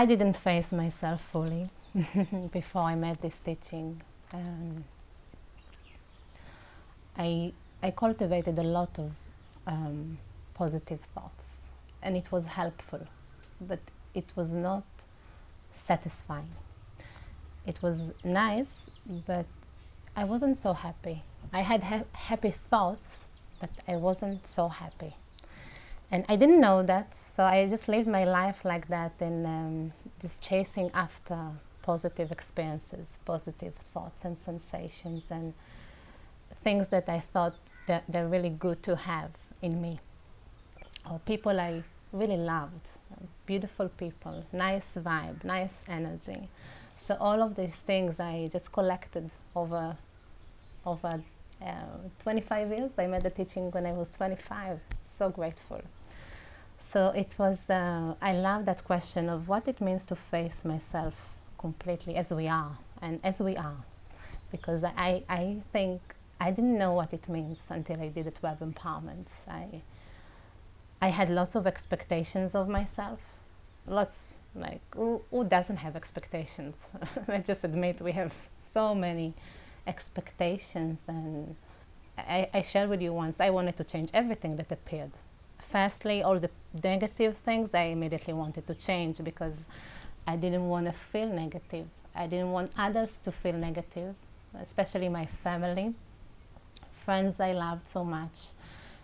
I didn't face myself fully before I made this teaching. Um, I, I cultivated a lot of um, positive thoughts and it was helpful, but it was not satisfying. It was nice, but I wasn't so happy. I had ha happy thoughts, but I wasn't so happy. And I didn't know that, so I just lived my life like that and um, just chasing after positive experiences, positive thoughts and sensations and things that I thought that they're really good to have in me. Or people I really loved, beautiful people, nice vibe, nice energy. So all of these things I just collected over, over uh, 25 years. I made the teaching when I was 25. So grateful. So it was, uh, I love that question of what it means to face myself completely as we are and as we are. Because I, I think I didn't know what it means until I did the 12 empowerments. I, I had lots of expectations of myself. Lots, like, who, who doesn't have expectations? Let's just admit we have so many expectations and I, I shared with you once, I wanted to change everything that appeared firstly, all the negative things I immediately wanted to change because I didn't want to feel negative. I didn't want others to feel negative, especially my family, friends I loved so much,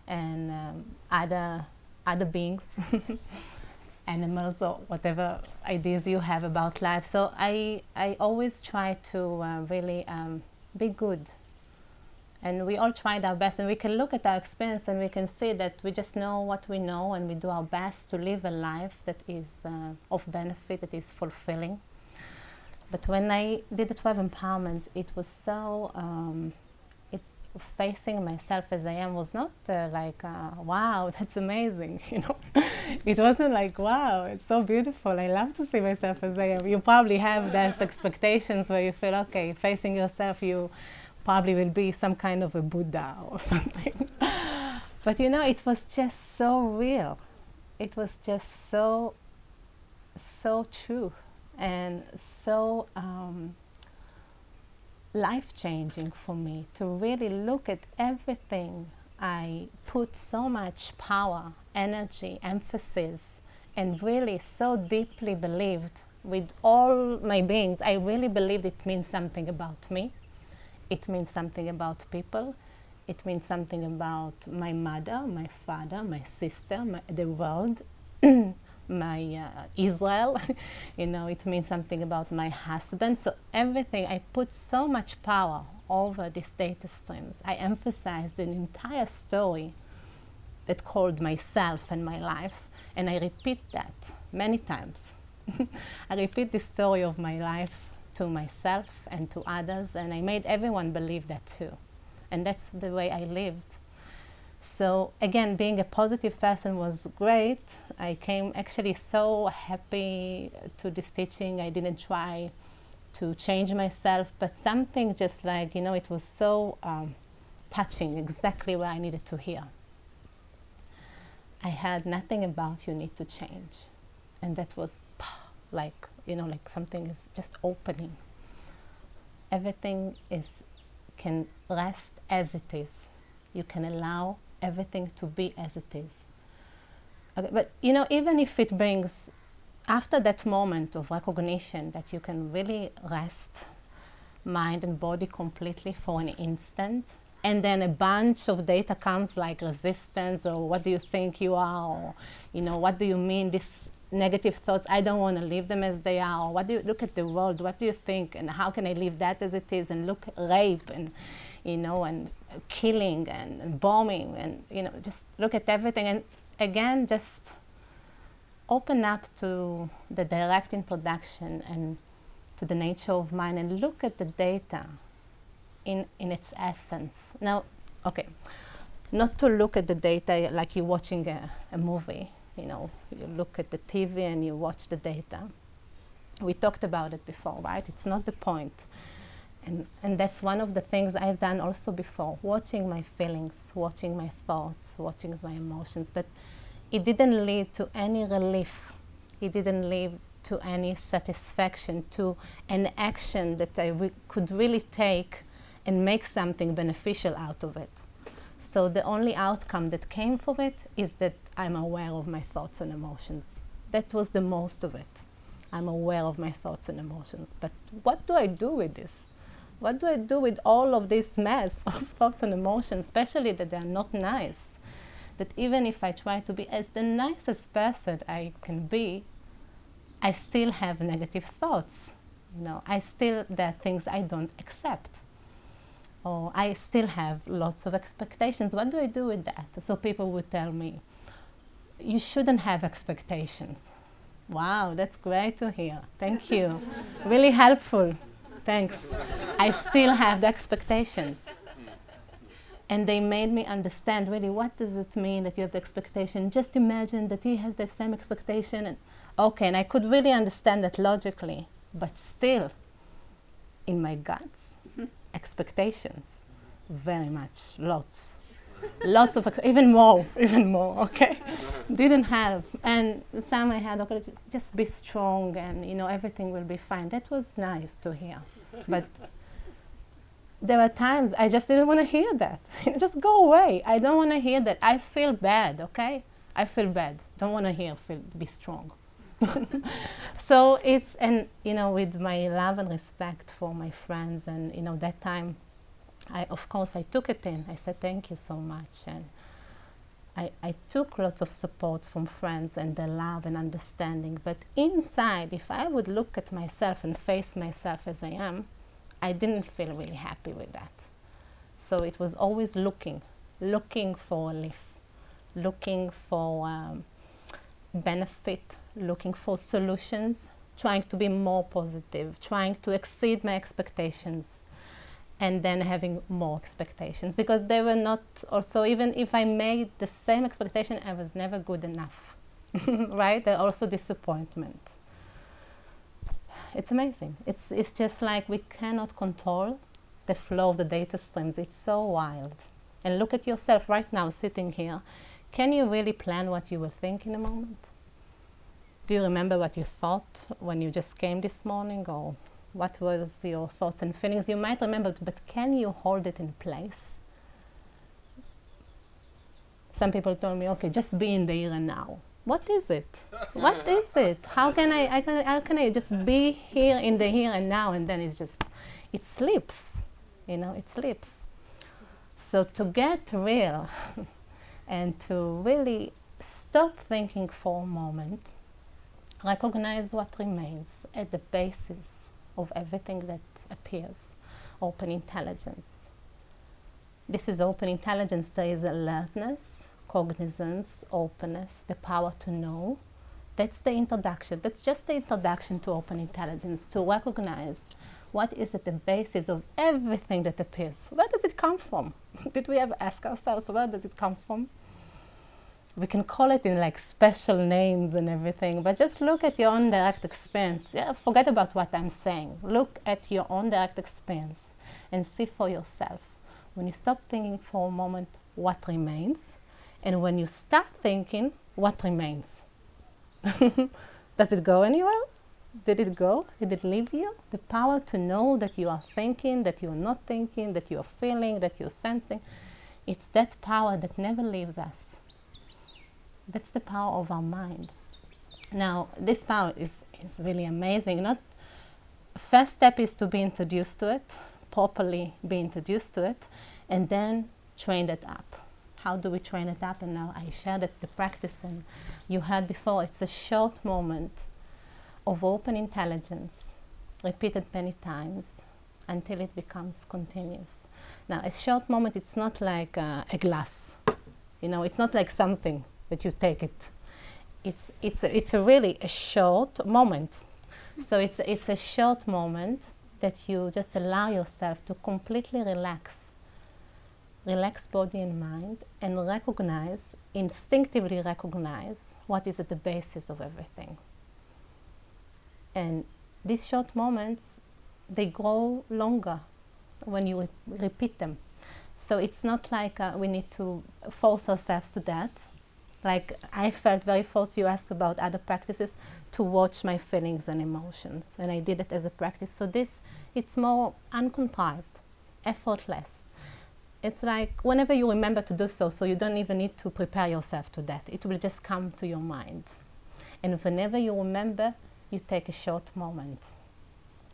and um, other, other beings, animals or whatever ideas you have about life. So I, I always try to uh, really um, be good and we all tried our best and we can look at our experience and we can see that we just know what we know and we do our best to live a life that is uh, of benefit, that is fulfilling. But when I did the 12 empowerments, it was so, um, it, facing myself as I am was not uh, like, uh, wow, that's amazing, you know. it wasn't like, wow, it's so beautiful. I love to see myself as I am. You probably have those expectations where you feel, okay, facing yourself, you probably will be some kind of a Buddha or something. but you know, it was just so real. It was just so, so true and so um, life-changing for me to really look at everything I put so much power, energy, emphasis, and really so deeply believed with all my beings, I really believed it means something about me it means something about people. It means something about my mother, my father, my sister, my, the world, my uh, Israel. you know, it means something about my husband. So everything, I put so much power over these data streams. I emphasized an entire story that called myself and my life. And I repeat that many times. I repeat the story of my life to myself and to others, and I made everyone believe that too. And that's the way I lived. So again, being a positive person was great. I came actually so happy to this teaching. I didn't try to change myself, but something just like, you know, it was so um, touching, exactly what I needed to hear. I had nothing about you need to change. And that was like you know, like something is just opening. Everything is can rest as it is. You can allow everything to be as it is. Okay, but you know, even if it brings, after that moment of recognition that you can really rest mind and body completely for an instant, and then a bunch of data comes like resistance or what do you think you are or you know what do you mean this negative thoughts, I don't want to leave them as they are, or what do you, look at the world, what do you think, and how can I leave that as it is, and look, rape, and, you know, and killing, and, bombing, and, you know, just look at everything, and again, just open up to the direct introduction and to the nature of mind, and look at the data in, in its essence. Now, okay, not to look at the data like you're watching a, a movie, you know, you look at the TV and you watch the data. We talked about it before, right? It's not the point. And, and that's one of the things I've done also before, watching my feelings, watching my thoughts, watching my emotions. But it didn't lead to any relief. It didn't lead to any satisfaction, to an action that I could really take and make something beneficial out of it. So the only outcome that came from it is that I'm aware of my thoughts and emotions. That was the most of it. I'm aware of my thoughts and emotions. But what do I do with this? What do I do with all of this mess of thoughts and emotions, especially that they're not nice? That even if I try to be as the nicest person I can be, I still have negative thoughts. You know, I still, there are things I don't accept. Or I still have lots of expectations. What do I do with that? So people would tell me, you shouldn't have expectations. Wow, that's great to hear. Thank you. really helpful. Thanks. I still have the expectations. And they made me understand really what does it mean that you have the expectation. Just imagine that he has the same expectation. And okay, and I could really understand that logically, but still, in my guts, expectations, very much, lots lots of, even more, even more, okay? Didn't help. And some I had, okay, just, just be strong and, you know, everything will be fine. That was nice to hear. But there were times I just didn't want to hear that. just go away. I don't want to hear that. I feel bad, okay? I feel bad. Don't want to hear, feel, be strong. so it's, and, you know, with my love and respect for my friends and, you know, that time I, of course, I took it in. I said, thank you so much. And I, I took lots of support from friends and their love and understanding. But inside, if I would look at myself and face myself as I am, I didn't feel really happy with that. So it was always looking, looking for a lift, looking for um, benefit, looking for solutions, trying to be more positive, trying to exceed my expectations and then having more expectations. Because they were not also even if I made the same expectation I was never good enough right? There also disappointment. It's amazing. It's it's just like we cannot control the flow of the data streams. It's so wild. And look at yourself right now sitting here can you really plan what you will think in a moment? Do you remember what you thought when you just came this morning or what was your thoughts and feelings? You might remember but can you hold it in place? Some people told me okay just be in the here and now. What is it? What is it? How can I, I can, how can I just be here in the here and now and then it's just it slips you know it slips. So to get real and to really stop thinking for a moment recognize what remains at the basis of everything that appears, open intelligence. This is open intelligence. There is alertness, cognizance, openness, the power to know. That's the introduction. That's just the introduction to open intelligence, to recognize what is at the basis of everything that appears. Where does it come from? Did we ever ask ourselves, where does it come from? we can call it in like special names and everything, but just look at your own direct experience. Yeah, forget about what I'm saying. Look at your own direct experience and see for yourself. When you stop thinking for a moment, what remains? And when you start thinking, what remains? Does it go anywhere? Did it go? Did it leave you? The power to know that you are thinking, that you're not thinking, that you're feeling, that you're sensing. It's that power that never leaves us. That's the power of our mind. Now, this power is, is really amazing. Not First step is to be introduced to it, properly be introduced to it, and then train it up. How do we train it up? And now I shared it, the practice, and you heard before, it's a short moment of open intelligence, repeated many times, until it becomes continuous. Now, a short moment, it's not like uh, a glass. You know, it's not like something that you take it. It's, it's, a, it's a really a short moment. So it's, it's a short moment that you just allow yourself to completely relax. Relax body and mind and recognize, instinctively recognize what is at the basis of everything. And these short moments, they grow longer when you re repeat them. So it's not like uh, we need to force ourselves to that like I felt very forced. You asked about other practices to watch my feelings and emotions, and I did it as a practice. So this, it's more uncontrived, effortless. It's like whenever you remember to do so, so you don't even need to prepare yourself to that. It will just come to your mind. And whenever you remember, you take a short moment.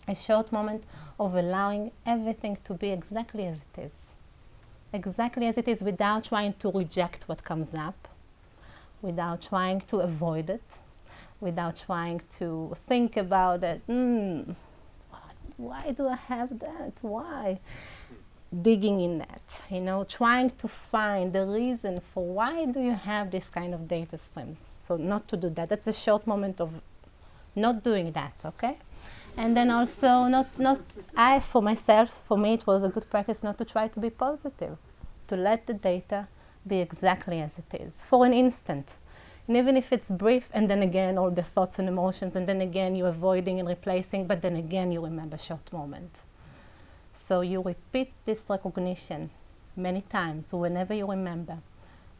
A short moment of allowing everything to be exactly as it is. Exactly as it is without trying to reject what comes up, without trying to avoid it, without trying to think about it. Mm, why do I have that? Why? Digging in that, you know, trying to find the reason for why do you have this kind of data stream. So not to do that. That's a short moment of not doing that, okay? And then also not, not, I for myself, for me it was a good practice not to try to be positive, to let the data be exactly as it is for an instant. And even if it's brief, and then again all the thoughts and emotions, and then again you're avoiding and replacing, but then again you remember short moment. So you repeat this recognition many times whenever you remember.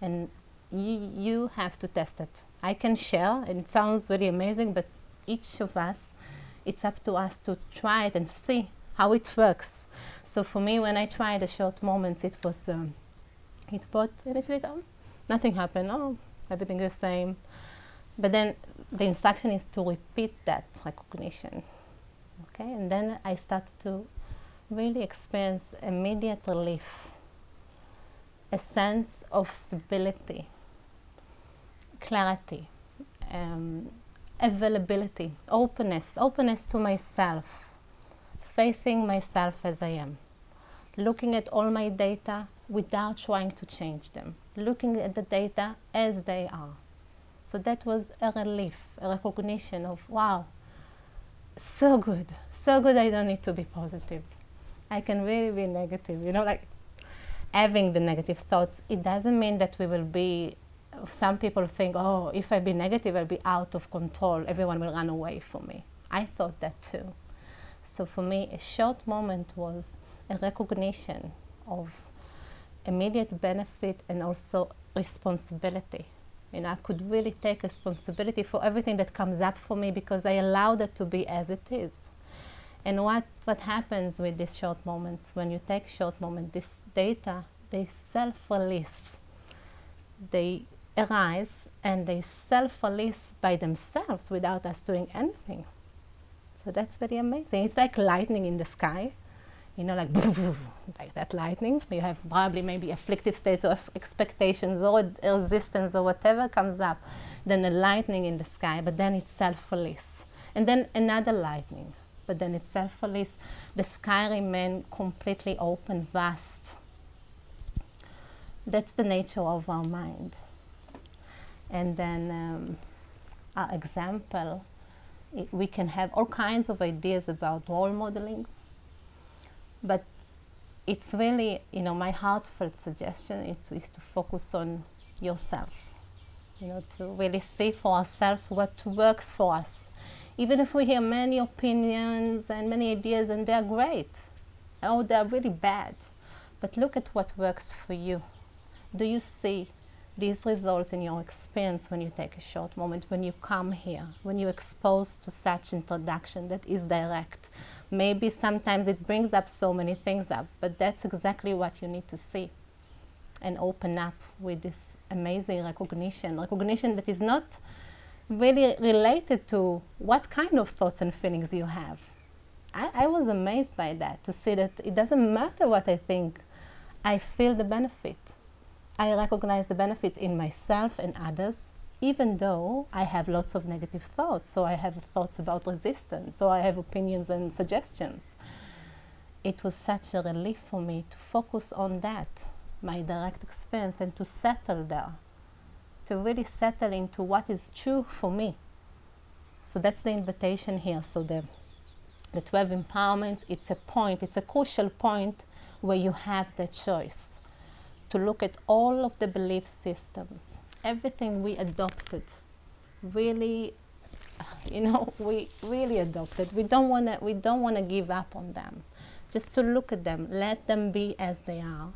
And you, you have to test it. I can share, and it sounds really amazing, but each of us, it's up to us to try it and see how it works. So for me, when I tried the short moments, it was, um, it brought initially, oh, nothing happened, oh, everything is the same. But then the instruction is to repeat that recognition. Okay, and then I started to really experience immediate relief, a sense of stability, clarity, um, availability, openness, openness to myself, facing myself as I am, looking at all my data without trying to change them, looking at the data as they are. So that was a relief, a recognition of, wow, so good, so good I don't need to be positive. I can really be negative, you know, like having the negative thoughts, it doesn't mean that we will be some people think, oh, if I be negative, I'll be out of control. Everyone will run away from me. I thought that too. So for me, a short moment was a recognition of immediate benefit and also responsibility. You know, I could really take responsibility for everything that comes up for me because I allowed it to be as it is. And what, what happens with these short moments, when you take short moments, this data, they self-release. They arise and they self-release by themselves without us doing anything. So that's very amazing. It's like lightning in the sky, you know, like like that lightning. You have probably maybe afflictive states of expectations or resistance or whatever comes up, then a lightning in the sky, but then it's self-release. And then another lightning, but then it's self-release. The sky remains completely open, vast. That's the nature of our mind. And then um, example, we can have all kinds of ideas about role modeling, but it's really, you know, my heartfelt suggestion is, is to focus on yourself, you know, to really see for ourselves what works for us. Even if we hear many opinions and many ideas and they're great, oh, they're really bad, but look at what works for you. Do you see these results in your experience when you take a short moment, when you come here, when you're exposed to such introduction that is direct. Maybe sometimes it brings up so many things up, but that's exactly what you need to see and open up with this amazing recognition, recognition that is not really related to what kind of thoughts and feelings you have. I, I was amazed by that, to see that it doesn't matter what I think, I feel the benefit. I recognize the benefits in myself and others, even though I have lots of negative thoughts. So I have thoughts about resistance, so I have opinions and suggestions. It was such a relief for me to focus on that, my direct experience, and to settle there, to really settle into what is true for me. So that's the invitation here. So the, the 12 empowerments, it's a point, it's a crucial point where you have the choice to look at all of the belief systems, everything we adopted, really, you know, we really adopted. We don't want to. We don't want to give up on them. Just to look at them, let them be as they are,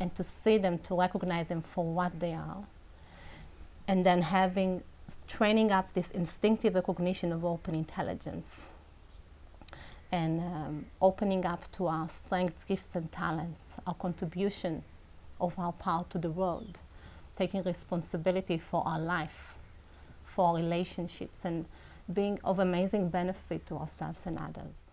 and to see them, to recognize them for what they are. and then having training up this instinctive recognition of open intelligence and um, opening up to our strengths, gifts, and talents, our contribution of our part to the world, taking responsibility for our life, for our relationships, and being of amazing benefit to ourselves and others.